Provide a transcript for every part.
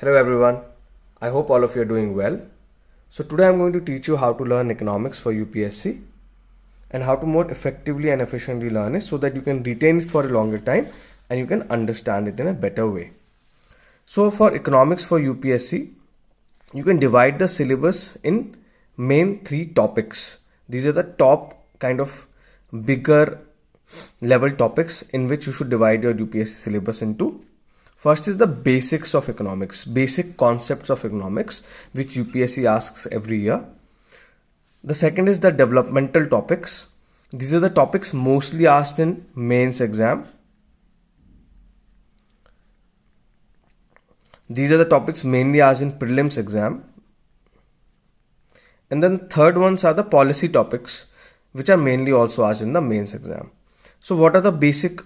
Hello everyone. I hope all of you are doing well. So today I'm going to teach you how to learn economics for UPSC and how to more effectively and efficiently learn it so that you can retain it for a longer time and you can understand it in a better way. So for economics for UPSC, you can divide the syllabus in main three topics. These are the top kind of bigger level topics in which you should divide your UPSC syllabus into First is the basics of economics, basic concepts of economics, which UPSC asks every year. The second is the developmental topics. These are the topics mostly asked in mains exam. These are the topics mainly asked in prelims exam. And then third ones are the policy topics, which are mainly also asked in the mains exam. So what are the basic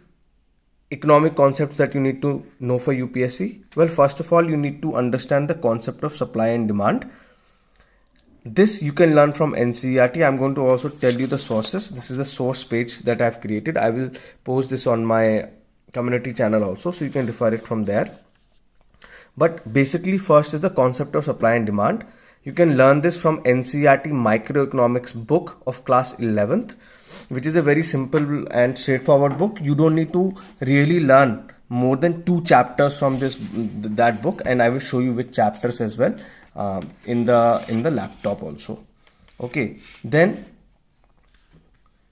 economic concepts that you need to know for UPSC? Well, first of all, you need to understand the concept of supply and demand. This you can learn from NCERT. I'm going to also tell you the sources. This is the source page that I've created. I will post this on my community channel also, so you can refer it from there. But basically, first is the concept of supply and demand. You can learn this from NCERT microeconomics book of class 11th which is a very simple and straightforward book. You don't need to really learn more than two chapters from this that book and i will show you which chapters as well uh, in the in the laptop also. Okay then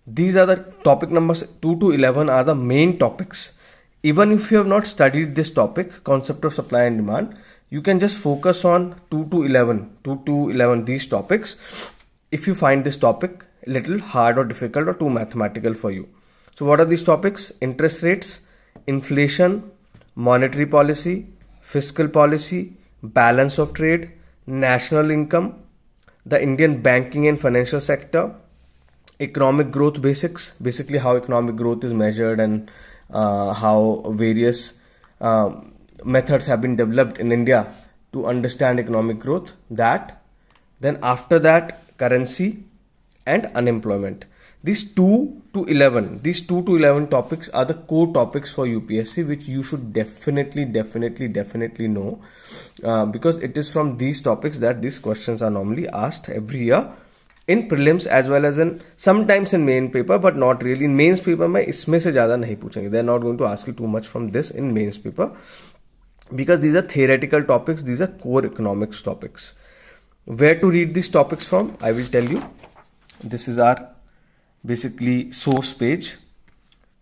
these are the topic numbers 2 to 11 are the main topics. Even if you have not studied this topic concept of supply and demand you can just focus on 2 to 11 2 to 11 these topics. If you find this topic little hard or difficult or too mathematical for you. So what are these topics? Interest rates, inflation, monetary policy, fiscal policy, balance of trade, national income, the Indian banking and financial sector, economic growth basics, basically how economic growth is measured and uh, how various uh, methods have been developed in India to understand economic growth. That then after that currency, and unemployment. These 2 to 11 these 2 to 11 topics are the core topics for upsc which you should definitely definitely definitely know uh, because it is from these topics that these questions are normally asked every year in prelims as well as in sometimes in main paper but not really. In mains paper mein isme se zyada nahi they are not going to ask you too much from this in mains paper because these are theoretical topics these are core economics topics. Where to read these topics from? I will tell you this is our basically source page.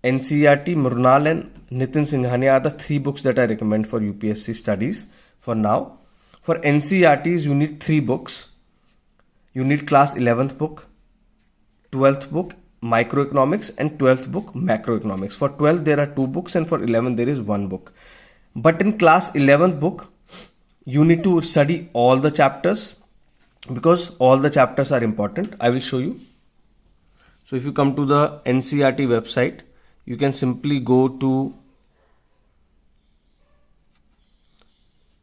Ncert mrunal and nitin singhania are the three books that i recommend for upsc studies for now. For ncrts you need three books. You need class 11th book 12th book microeconomics and 12th book macroeconomics. For 12 there are two books and for 11 there is one book. But in class 11th book you need to study all the chapters because all the chapters are important I will show you. So if you come to the NCERT website you can simply go to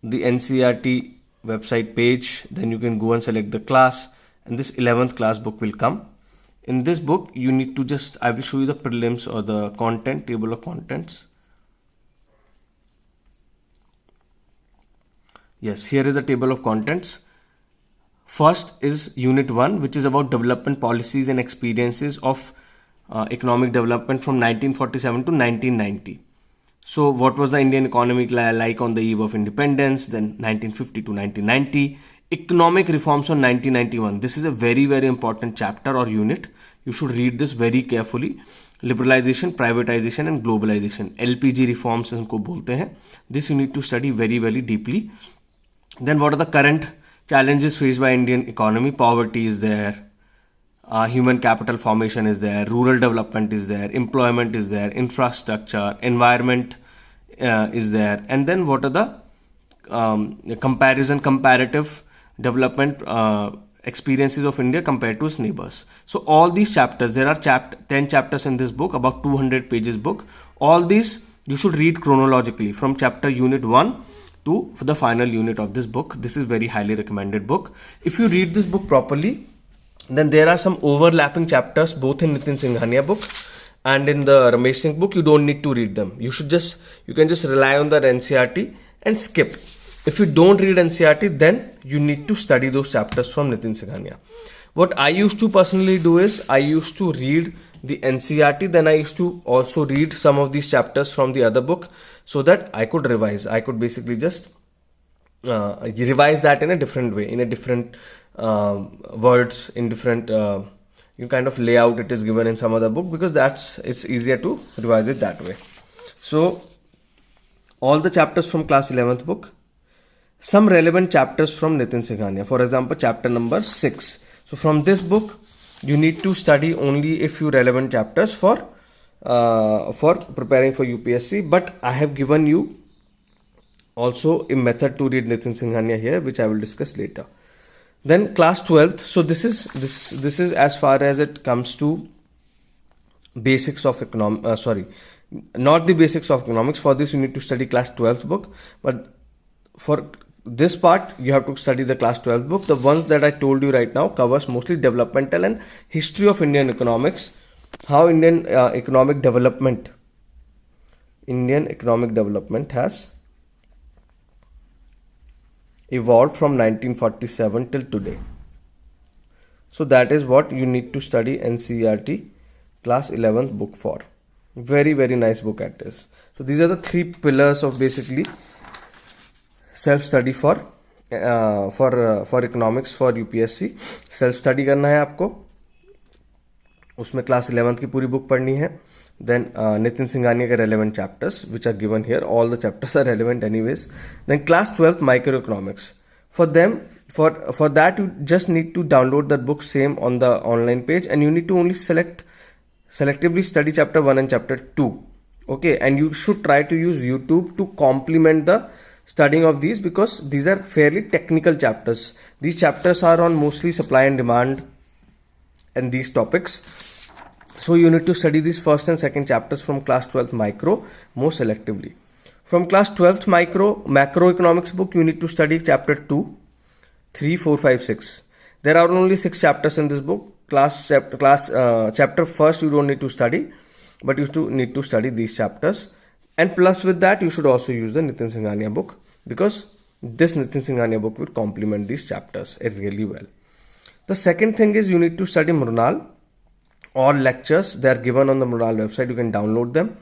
the NCERT website page. Then you can go and select the class and this 11th class book will come. In this book you need to just I will show you the prelims or the content table of contents. Yes here is the table of contents First is Unit 1, which is about development policies and experiences of uh, economic development from 1947 to 1990. So, what was the Indian economy like on the eve of independence, then 1950 to 1990? Economic reforms on 1991. This is a very, very important chapter or unit. You should read this very carefully. Liberalization, privatization, and globalization. LPG reforms इनको बोलते हैं. This you need to study very, very deeply. Then, what are the current challenges faced by Indian economy. Poverty is there, uh, human capital formation is there, rural development is there, employment is there, infrastructure, environment uh, is there, and then what are the um, comparison, comparative development uh, experiences of India compared to its neighbors. So all these chapters, there are chap 10 chapters in this book, about 200 pages book. All these you should read chronologically from chapter unit 1 to for the final unit of this book. This is very highly recommended book. If you read this book properly then there are some overlapping chapters both in Nitin Singhania book and in the Ramesh Singh book. You don't need to read them. You should just you can just rely on the NCERT and skip. If you don't read NCRT, then you need to study those chapters from Nitin Singhania. What I used to personally do is I used to read the NCRT, then I used to also read some of these chapters from the other book so that I could revise. I could basically just uh, revise that in a different way, in a different uh, words, in different uh, you kind of layout it is given in some other book because that's it's easier to revise it that way. So all the chapters from class 11th book some relevant chapters from Nitin Singhania. For example, chapter number 6. So from this book, you need to study only a few relevant chapters for uh, for preparing for UPSC. But I have given you also a method to read Nitin Singhania here, which I will discuss later. Then class 12th. So this is this this is as far as it comes to basics of economic. Uh, sorry, not the basics of economics. For this, you need to study class 12th book. But for this part you have to study the class 12 book. The ones that i told you right now covers mostly developmental and history of indian economics. How indian uh, economic development indian economic development has evolved from 1947 till today. So that is what you need to study ncert class 11th book for. Very very nice book at this. So these are the three pillars of basically self study for for for economics for UPSC self study करना है आपको। उसमें class eleventh की पूरी book पढ़नी है। Then Nitin Singhania के relevant chapters which are given here all the chapters are relevant anyways then class twelfth micro economics for them for for that you just need to download that book same on the online page and you need to only select selectively study chapter one and chapter two okay and you should try to use YouTube to complement the studying of these because these are fairly technical chapters. These chapters are on mostly supply and demand and these topics. So you need to study these first and second chapters from class 12th micro more selectively. From class 12th micro macroeconomics book you need to study chapter 2, 3, 4, 5, 6. There are only 6 chapters in this book. Class chapter class uh, chapter first you don't need to study but you need to study these chapters and plus with that you should also use the Nitin Singhania book because this Nitin Singhania book will complement these chapters really well. The second thing is you need to study Mrunal. All lectures they are given on the Mrunal website. You can download them,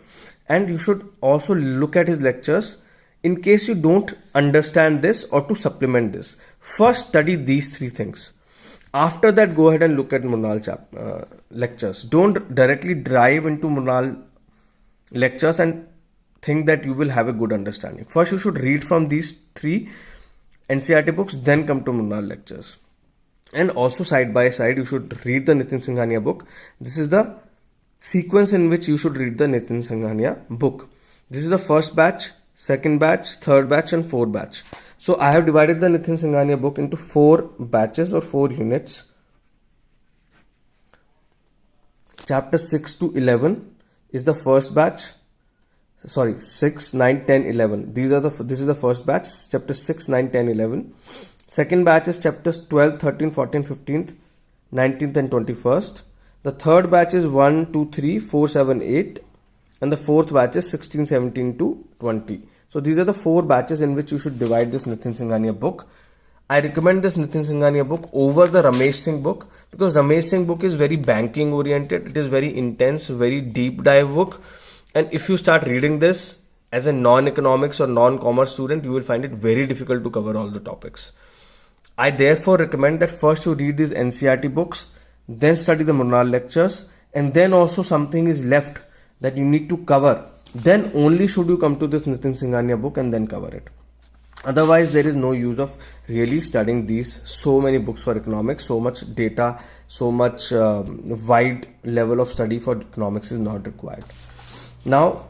and you should also look at his lectures in case you don't understand this or to supplement this. First, study these three things. After that, go ahead and look at Mrunal chap- uh, lectures. Don't directly drive into Mrunal lectures and think that you will have a good understanding. First, you should read from these three NCRT books, then come to Mrunal lectures. And also, side by side, you should read the Nitin Singhania book. This is the sequence in which you should read the Nitin Singhania book. This is the first batch, second batch, third batch, and fourth batch. So, I have divided the Nitin Singhania book into four batches or four units. Chapter 6 to 11 is the first batch sorry 6 9 10 11 these are the this is the first batch chapter 6 9 10 11 second batch is chapters 12 13 14 15th 19th and 21st the third batch is 1 2 3 4 7 8 and the fourth batch is 16 17 to 20 so these are the four batches in which you should divide this Nitin Singhania book. I recommend this Nitin Singhania book over the Ramesh Singh book because Ramesh Singh book is very banking oriented it is very intense very deep dive book and if you start reading this as a non-economics or non-commerce student, you will find it very difficult to cover all the topics. I therefore recommend that first you read these NCRT books, then study the Mrunal lectures, and then also something is left that you need to cover. Then only should you come to this Nitin Singhania book and then cover it. Otherwise, there is no use of really studying these so many books for economics, so much data, so much uh, wide level of study for economics is not required. Now,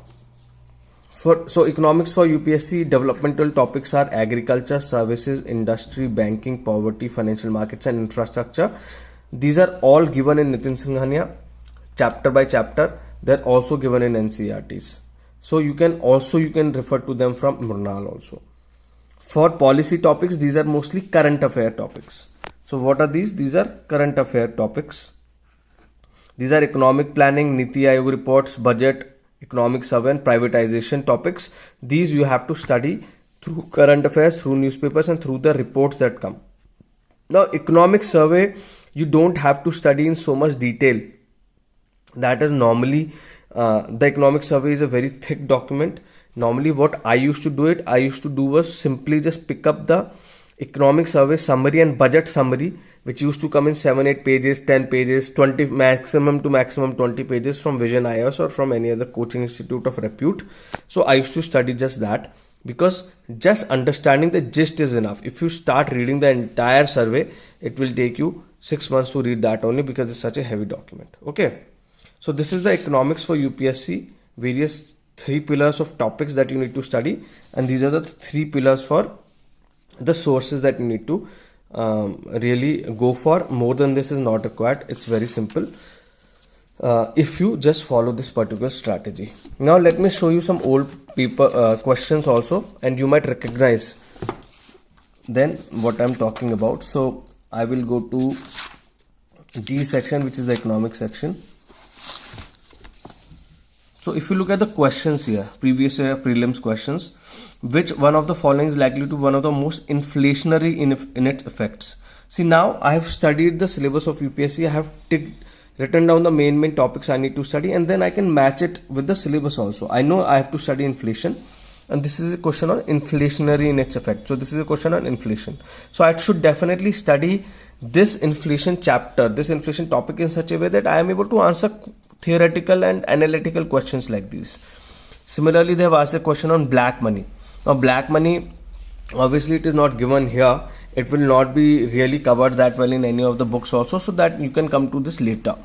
for so economics for UPSC developmental topics are agriculture, services, industry, banking, poverty, financial markets, and infrastructure. These are all given in Nitin Singhania, chapter by chapter. They're also given in NCRTs. So you can also you can refer to them from Mrunal also. For policy topics, these are mostly current affair topics. So what are these? These are current affair topics. These are economic planning, Niti Aayog reports, budget, economic survey and privatization topics these you have to study through current affairs, through newspapers, and through the reports that come. Now, economic survey, you don't have to study in so much detail. That is normally uh, the economic survey is a very thick document. Normally, what I used to do it, I used to do was simply just pick up the economic survey summary and budget summary which used to come in 7 8 pages 10 pages 20 maximum to maximum 20 pages from vision IAS or from any other coaching institute of repute. So i used to study just that because just understanding the gist is enough. If you start reading the entire survey it will take you 6 months to read that only because it's such a heavy document. Okay. So this is the economics for upsc various three pillars of topics that you need to study. And these are the three pillars for the sources that you need to um, really go for. More than this is not required. It's very simple. Uh, if you just follow this particular strategy. Now let me show you some old paper uh, questions also and you might recognize then what i'm talking about. So i will go to g section which is the economic section so if you look at the questions here previous year prelims questions which one of the following is likely to be one of the most inflationary in, in its effects? See now i have studied the syllabus of upsc i have written down the main main topics i need to study and then i can match it with the syllabus also. I know i have to study inflation and this is a question on inflationary in its effect. So this is a question on inflation. So i should definitely study this inflation chapter this inflation topic in such a way that i am able to answer theoretical and analytical questions like these. Similarly they have asked a question on black money. Now black money obviously it is not given here. It will not be really covered that well in any of the books also so that you can come to this later.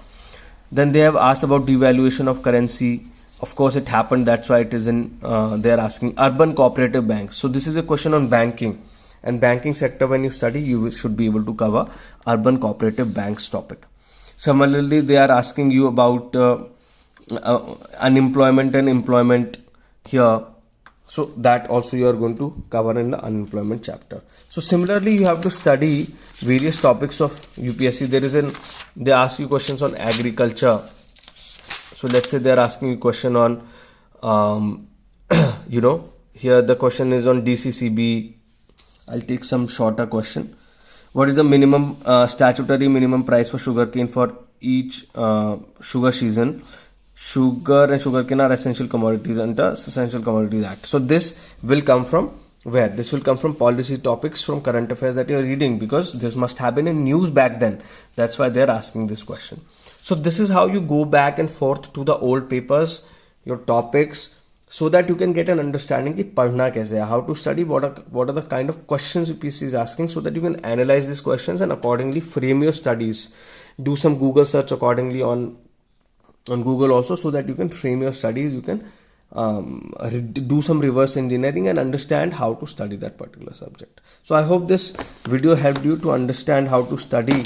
Then they have asked about devaluation of currency. Of course it happened. That's why it is in uh, they are asking urban cooperative banks. So this is a question on banking. And banking sector when you study you should be able to cover urban cooperative banks topic similarly they are asking you about uh, uh, unemployment and employment here. So that also you are going to cover in the unemployment chapter. So similarly you have to study various topics of upsc there is an they ask you questions on agriculture. So let's say they're asking you question on um, you know here the question is on dccb i'll take some shorter question what is the minimum uh, statutory minimum price for sugarcane for each uh, sugar season sugar and sugarcane are essential commodities under Essential Commodities Act. So this will come from where? This will come from policy topics from current affairs that you're reading because this must have been in news back then. That's why they're asking this question. So this is how you go back and forth to the old papers, your topics, so that you can get an understanding ki padhna kaise how to study, what are, what are the kind of questions UPSC is asking so that you can analyze these questions and accordingly frame your studies. Do some Google search accordingly on on google also so that you can frame your studies you can um, do some reverse engineering and understand how to study that particular subject so i hope this video helped you to understand how to study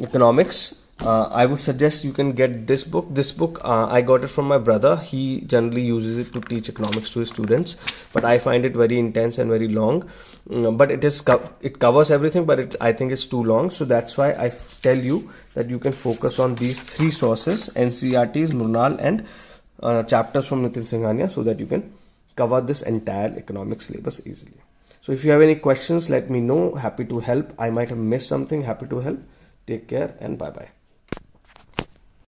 economics uh, I would suggest you can get this book. This book uh, I got it from my brother. He generally uses it to teach economics to his students, but I find it very intense and very long. Mm, but it is it covers everything, but it, I think it's too long. So that's why I tell you that you can focus on these three sources: NCRTs, Mrunal, and uh, chapters from Nitin Singhania, so that you can cover this entire economics syllabus easily. So if you have any questions, let me know. Happy to help. I might have missed something. Happy to help. Take care and bye bye.